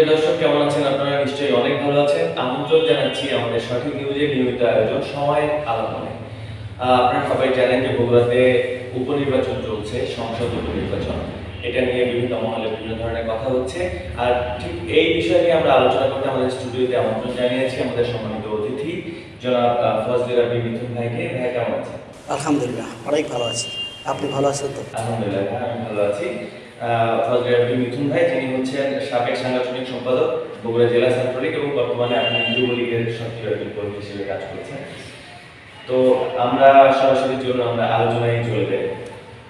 প্রিয় দর্শক কেমন আছেন আপনারা? নিশ্চয়ই অনেক ভালো আছেন। আমন্ত্রণ জানাচ্ছি আমাদের সঠিক নিউজের নিয়মিত আয়োজন সময় আলোচনায় আপনারা সবাই জানেন যে বগুড়াতে উপনির্বাচন চলছে সংসদ উপনির্বাচন। এটা নিয়ে বিভিন্ন মহলে বিভিন্ন ধরনের কথা হচ্ছে। আর ঠিক এই বিষয় নিয়ে আমরা আলোচনা করতে আমাদের স্টুডিওতে আমন্ত্রণ জানিয়েছি আমাদের সম্মানিত অতিথি জনাব আহ, ফজলে রাবি মিথুন ভাইকে। ভাই কেমন আছেন? আলহামদুলিল্লাহ অনেক ভালো আছি। আপনি ভালো আছেন তো? আলহামদুলিল্লাহ আমি ভালো আছি। মিথুন ভাই যিনি হচ্ছেন সাবেক সম্পাদক বগুড়া জেলা ছাত্রলীগ এবং বর্তমানে আপনি যুবলীগের সক্রিয় একজন কর্মী হিসেবে কাজ করছেন তো আমরা সরাসরি জন্য আমরা আলোচনায় চলে যাই।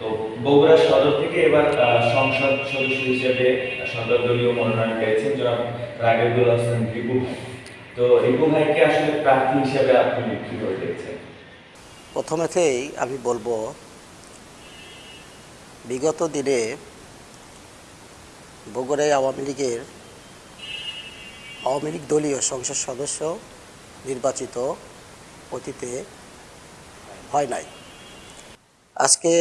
তো বগুড়া সদর থেকে এবার সংসদ সদস্য হিসেবে সর্বদলীয় মনোনয়ন পেয়েছেন জনাব রাগেবুল হাসান রিপু তো রিপু ভাইকে আসলে প্রার্থী হিসেবে আপনি কীভাবে দেখছেন প্রথমেতেই আমি বলব, বিগত দিনে বগুড়ায় আওয়ামী লীগের আওয়ামী লীগ দলীয় সংসদ সদস্য নির্বাচিত অতীতে হয় নাই। আজকে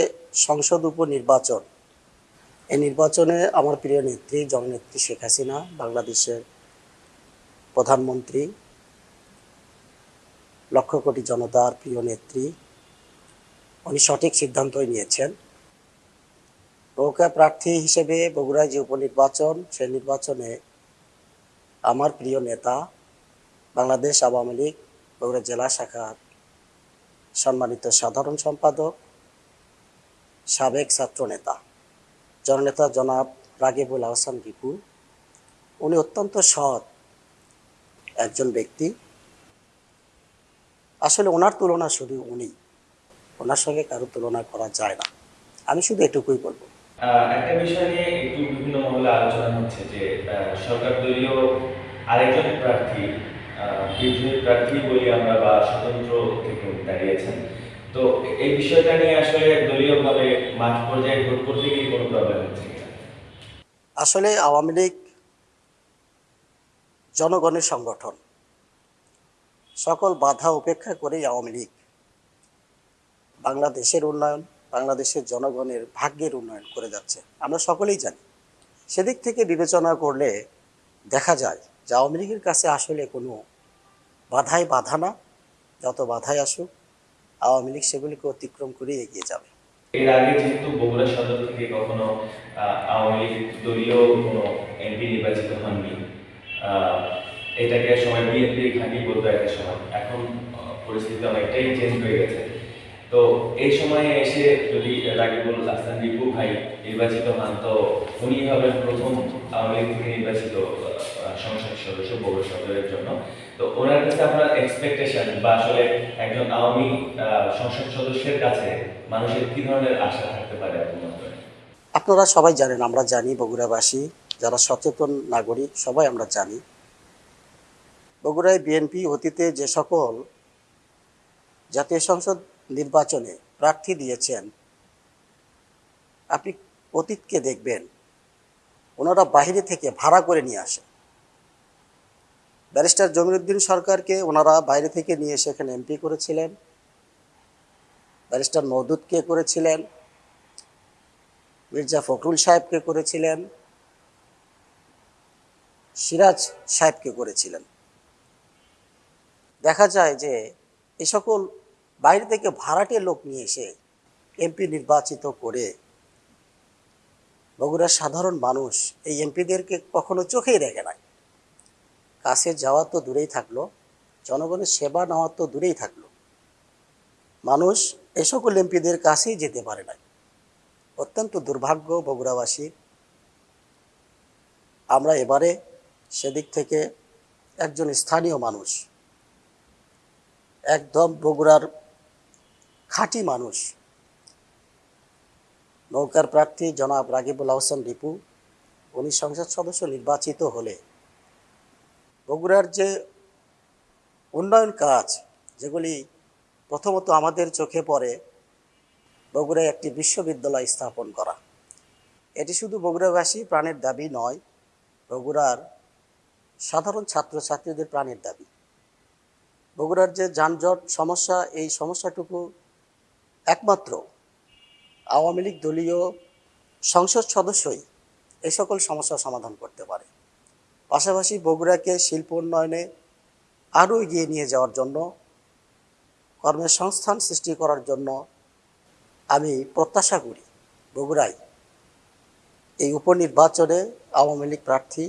সংসদ উপনির্বাচন। এই নির্বাচনে আমার প্রিয় নেত্রী, জননেত্রী শেখ হাসিনা, বাংলাদেশের প্রধানমন্ত্রী, লক্ষ কোটি জনতার প্রিয় নেত্রী, উনি সঠিক সিদ্ধান্তই নিয়েছেন। নৌকা প্রার্থী হিসেবে বগুড়ায় যে উপনির্বাচন, সেই নির্বাচনে আমার প্রিয় নেতা, বাংলাদেশ আওয়ামী লীগ, বগুড়া জেলা শাখার সম্মানিত সাধারণ সম্পাদক, সাবেক ছাত্র নেতা, জননেতা জনাব রাগিবুল আহসান রিপু উনি অত্যন্ত সৎ একজন ব্যক্তি। আসলে ওনার তুলনা শুধু উনি, ওনার সঙ্গে কারও তুলনা করা যায় না। আমি শুধু এটুকুই বলব। একটা বিষয় নিয়ে একটু বিভিন্ন মহলে আলোচনা হচ্ছে যে সরকার দলীয় আরেকজন প্রার্থী বিদ্রোহী প্রার্থী বলি আমরা বা স্বতন্ত্র থেকে দাঁড়িয়েছেন। তো এই বিষয়টা নিয়ে আসলে দলীয়ভাবে মাঠ পর্যায়ে ভোট করতে গিয়ে কোনো প্রবলেম হচ্ছে আসলে আওয়ামী লীগ জনগণের সংগঠন। সকল বাধা উপেক্ষা করেই আওয়ামী লীগ বাংলাদেশের উন্নয়ন বাংলাদেশের জনগণের ভাগ্যের উন্নয়ন করে যাচ্ছে। আমরা সকলেই জানি। সেদিক থেকে বিবেচনা করলে দেখা যায় যে আওয়ামী লীগের কাছে আসলে কোনো বাধাই বাধা না। যত বাধাই আসুক, আওয়ামী লীগ সেগুলিকে অতিক্রম করে এগিয়ে যাবে। এর আগে যেহেতু বগুড়া সদর থেকে কখনো আওয়ামী লীগ দলীয় কোনো এমপি নির্বাচিত হননি এটাকে সবাই বিএনপি ঘাঁটি বলতো একটা সময়। এখন পরিস্থিতি অনেকটাই চেঞ্জ হয়ে গেছে। তো এই সময়ে এসে যদি রাগিবুল হাসান রিপু ভাই, নির্বাচিত হন। তো উনি হবেন প্রথম আওয়ামী লীগ থেকে নির্বাচিত সংসদ সদস্য বগুড়া সদরের জন্য। তো ওনার কাছে আপনার এক্সপেকটেশন বা আসলে একজন আওয়ামী সংসদ সদস্যের কাছে মানুষের কি ধরনের আশা থাকতে পারে আপনি আপনারা সবাই জানেন, আমরা জানি বগুড়াবাসী, যারা সচেতন নাগরিক, সবাই আমরা জানি। বগুড়ায় বিএনপি অতীতে যে সকল জাতীয় সংসদ নির্বাচনে প্রার্থী দিয়েছেন। আপনি অতীতকে দেখবেন, ওনারা বাইরে থেকে ভাড়া করে নিয়ে আসেন ব্যারিস্টার জমিরুদ্দিন সরকারকে ওনারা বাইরে থেকে নিয়ে এসে এখানে এমপি করেছিলেন। ব্যারিস্টার মওদুদকে করেছিলেন। মির্জা ফখরুল সাহেবকে করেছিলেন। সিরাজ সাহেবকে করেছিলেন। দেখা যায় যে এই সকল বাইরে থেকে ভাড়াটে লোক নিয়ে এসে এমপি নির্বাচিত করে। বগুড়ার সাধারণ মানুষ এই এমপিদেরকে কখনো চোখেই রেখে নাই। কাছে যাওয়া তো দূরেই থাকল, জনগণের সেবা নেওয়া তো দূরেই থাকল। মানুষ এ সকল এমপিদের কাছেই যেতে পারে নাই। অত্যন্ত দুর্ভাগ্য বগুড়াবাসী। আমরা এবারে সেদিক থেকে একজন স্থানীয় মানুষ। একদম বগুড়ার খাঁটি মানুষ। নৌকার প্রার্থী জনাব রাগিবুল আহসান রিপু, উনি সংসদ সদস্য নির্বাচিত হলে বগুড়ার যে উন্নয়ন কাজ, যেগুলি প্রথমত আমাদের চোখে পড়ে, বগুড়ায় একটি বিশ্ববিদ্যালয় স্থাপন করা। এটি শুধু বগুড়াবাসী প্রাণের দাবি নয়, বগুড়ার সাধারণ ছাত্রছাত্রীদের প্রাণের দাবি। বগুড়ার যে যানজট সমস্যা, এই সমস্যাটুকু একমাত্র আওয়ামী লীগ দলীয় সংসদ সদস্যই এই সকল সমস্যার সমাধান করতে পারে। পাশাপাশি বগুড়াকে শিল্প উন্নয়নে আরও এগিয়ে নিয়ে যাওয়ার জন্য, কর্মের সংস্থান সৃষ্টি করার জন্য আমি প্রত্যাশা করি বগুড়ায় এই উপনির্বাচনে আওয়ামী লীগ প্রার্থী,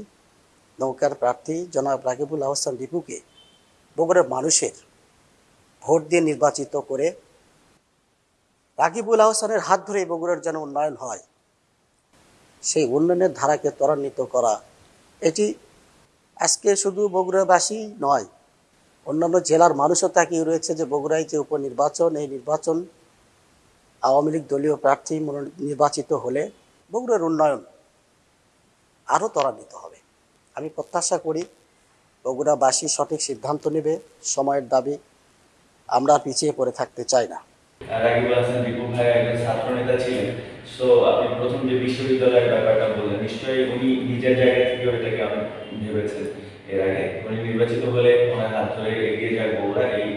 নৌকার প্রার্থী জনাব রাকিবুল আহসান রিপুকে বগুড়ার মানুষের ভোট দিয়ে নির্বাচিত করে রাকিবুল আহসানের হাত ধরে বগুড়ার যেন উন্নয়ন হয়, সেই উন্নয়নের ধারাকে ত্বরান্বিত করা, এটি আজকে শুধু বগুড়াবাসী নয়, অন্যান্য জেলার মানুষও তাকিয়ে রয়েছে যে বগুড়ায় যে উপনির্বাচন, এই নির্বাচন আওয়ামী লীগ দলীয় প্রার্থী নির্বাচিত হলে বগুড়ার উন্নয়ন আরও ত্বরান্বিত হবে। আমি প্রত্যাশা করি বগুড়াবাসী সঠিক সিদ্ধান্ত নেবে, সময়ের দাবি আমরা পিছিয়ে পড়ে থাকতে চাই না।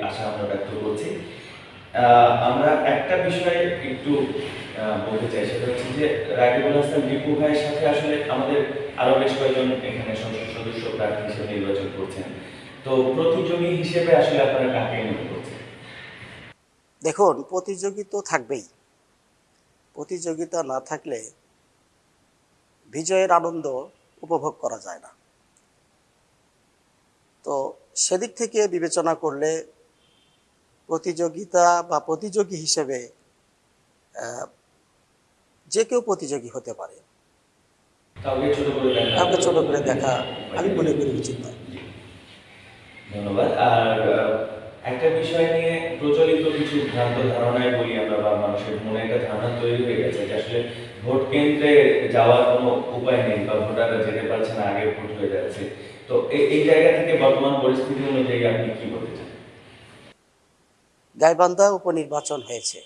আশা আমরা একটা বিষয়ে একটু বলতে চাই, সেটা হচ্ছে যে, রাকিবুল হাসান দীপু ভাইয়ের সাথে আসলে আমাদের আরও বেশ কয়েকজন এখানে সংসদ সদস্য প্রার্থী হিসেবে নির্বাচন করছেন। তো প্রতিযোগী হিসেবে আসলে আপনারা কাকে করছেন দেখুন প্রতিযোগী তো থাকবেই। প্রতিযোগিতা না থাকলে বিজয়ের আনন্দ উপভোগ করা যায় না। তো সেদিক থেকে বিবেচনা করলে প্রতিযোগিতা বা প্রতিযোগী হিসেবে যে কেউ প্রতিযোগী হতে পারে। কাউকে ছোট করে দেখা আমি মনে করি উচিত নয়। ধন্যবাদ। আর একটা বিষয় নিয়ে প্রচলিত কিছু ভ্রান্ত ধারণায় বলি আমরা বা মানুষের মনে একটা ধারণা তৈরি হয়ে গেছে যে আসলে ভোট কেন্দ্রে যাওয়ার কোনো উপায় নেই বা ভোটাররা যেতে পারছে না আগে ভোট হয়ে যাচ্ছে। তো এই জায়গা থেকে বর্তমান পরিস্থিতি অনুযায়ী আপনি কি বলতে চান? গাইবান্ধা উপনির্বাচন হয়েছে।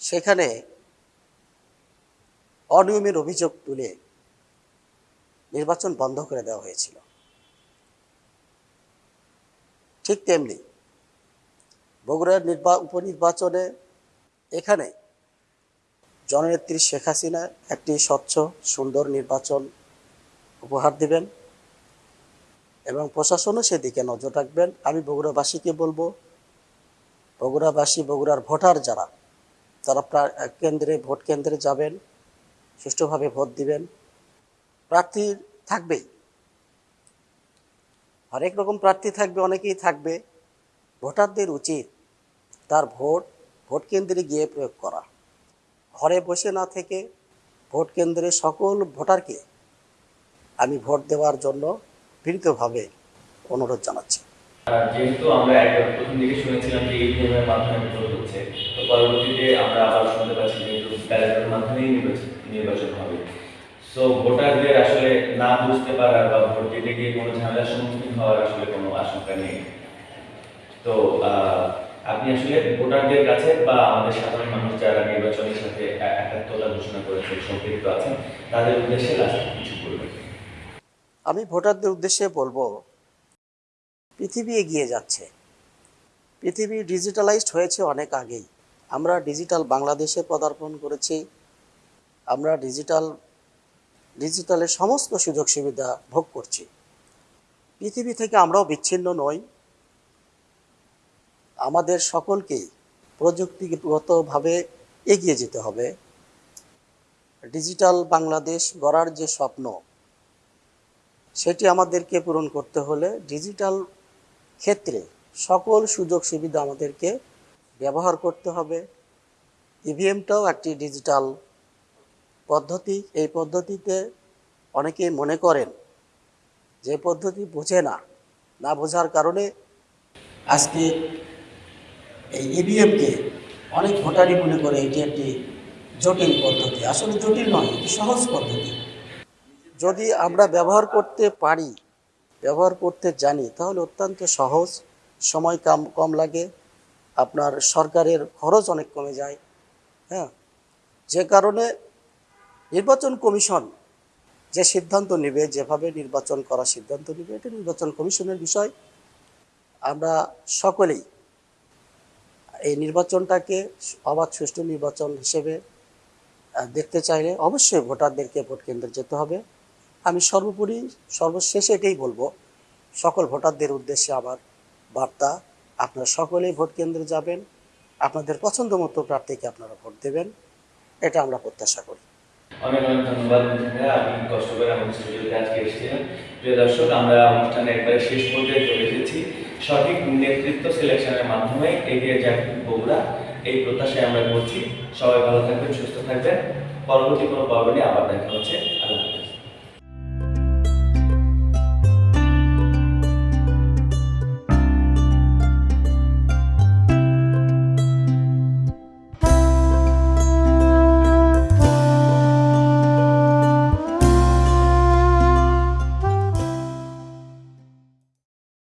সেখানে অনিয়মের অভিযোগ তুলে নির্বাচন বন্ধ করে দেওয়া হয়েছিল। ঠিক তেমনি বগুড়ার নির্বা, উপনির্বাচনে এখানে জননেত্রী শেখ হাসিনা একটি স্বচ্ছ, সুন্দর নির্বাচন উপহার দিবেন এবং প্রশাসনও সেদিকে নজর রাখবেন। আমি বগুড়াবাসীকে বলব, বগুড়াবাসী, বগুড়ার ভোটার যারা, তারা কেন্দ্রে, ভোট কেন্দ্রে যাবেন, সুষ্ঠুভাবে ভোট দিবেন। প্রার্থী থাকবেই। হরেক রকম প্রার্থী থাকবে, অনেকেই থাকবে। ভোটারদের উচিত তার ভোট ভোট কেন্দ্রে গিয়ে প্রয়োগ করা। ঘরে বসে না থেকে ভোট কেন্দ্রে সকল ভোটারকে আমি ভোট দেওয়ার জন্য বিনীতভাবে অনুরোধ জানাচ্ছি। যেহেতু আমরা একবার প্রথম দিকে শুনেছিলাম যে ইভিএম এর মাধ্যমে ভোট হচ্ছে, তো পরবর্তীতে আমরা আবার শুনতে পাচ্ছি যেহেতু ব্যালটের মাধ্যমেই নির্বাচন হবে। সো ভোটারদের আসলে না বুঝতে পারার বা ভোট দিতে গিয়ে কোনো ঝামেলার সম্মুখীন হওয়ার আসলে কোনো আশঙ্কা নেই। তো আপনি আসলে ভোটারদের কাছে বা আমাদের সাধারণ মানুষ যারা নির্বাচনের সাথে একাত্মতা ঘোষণা করেছে সম্পৃক্ত আছেন, তাদের উদ্দেশ্যে লাস্ট কিছু বলবেন। আমি ভোটারদের উদ্দেশ্যে বলব, পৃথিবী এগিয়ে যাচ্ছে। পৃথিবী ডিজিটালাইজড হয়েছে অনেক আগেই। আমরা ডিজিটাল বাংলাদেশে পদার্পণ করেছি। আমরা ডিজিটাল ডিজিটালের সমস্ত সুযোগ সুবিধা ভোগ করছি। পৃথিবী থেকে আমরাও বিচ্ছিন্ন নই। আমাদের সকলকেই প্রযুক্তিগতভাবে এগিয়ে যেতে হবে। ডিজিটাল বাংলাদেশ গড়ার যে স্বপ্ন, সেটি আমাদেরকে পূরণ করতে হলে ডিজিটাল ক্ষেত্রে সকল সুযোগ সুবিধা আমাদেরকে ব্যবহার করতে হবে। ইভিএমটাও একটি ডিজিটাল পদ্ধতি, এই পদ্ধতিতে অনেকেই মনে করেন যে পদ্ধতি বোঝে না না বোঝার কারণে আজকে এই ইভিএমকে অনেক ভোটারই মনে করে এটি একটি জটিল পদ্ধতি। আসলে জটিল নয়, এটি সহজ পদ্ধতি। যদি আমরা ব্যবহার করতে পারি, ব্যবহার করতে জানি, তাহলে অত্যন্ত সহজ, সময় কম কম লাগে, আপনার সরকারের খরচ অনেক কমে যায় হ্যাঁ? যে কারণে নির্বাচন কমিশন যে সিদ্ধান্ত নেবে, যেভাবে নির্বাচন করার সিদ্ধান্ত নেবে, এটা নির্বাচন কমিশনের বিষয়। আমরা সকলেই এই নির্বাচনটাকে অবাধ সুষ্ঠু নির্বাচন হিসেবে দেখতে চাইলে অবশ্যই ভোটারদেরকে ভোট কেন্দ্রে যেতে হবে। আমি সর্বোপরি, সর্বশেষে এটাই বলব, সকল ভোটারদের উদ্দেশ্যে আমার বার্তা, আপনারা সকলেই ভোট কেন্দ্রে যাবেন, আপনাদের পছন্দ মতো প্রার্থীকে আপনারা ভোট দেবেন, এটা আমরা প্রত্যাশা করি। অনেক অনেক ধন্যবাদ কষ্ট করে আমাদের স্টুডিওতে আজকে প্রিয় দর্শক, আমরা অনুষ্ঠানে একবারে শেষ পর্যায়ে চলে এসেছি। সঠিক নেতৃত্ব সিলেকশনের মাধ্যমে এগিয়ে যাক বগুড়া। এই প্রত্যাশায় আমরা করছি। সবাই ভালো থাকবেন, সুস্থ থাকবেন। পরবর্তী কোনো পর্ব নিয়ে আবার দেখা হচ্ছে। আল্লাহ হাফেজ।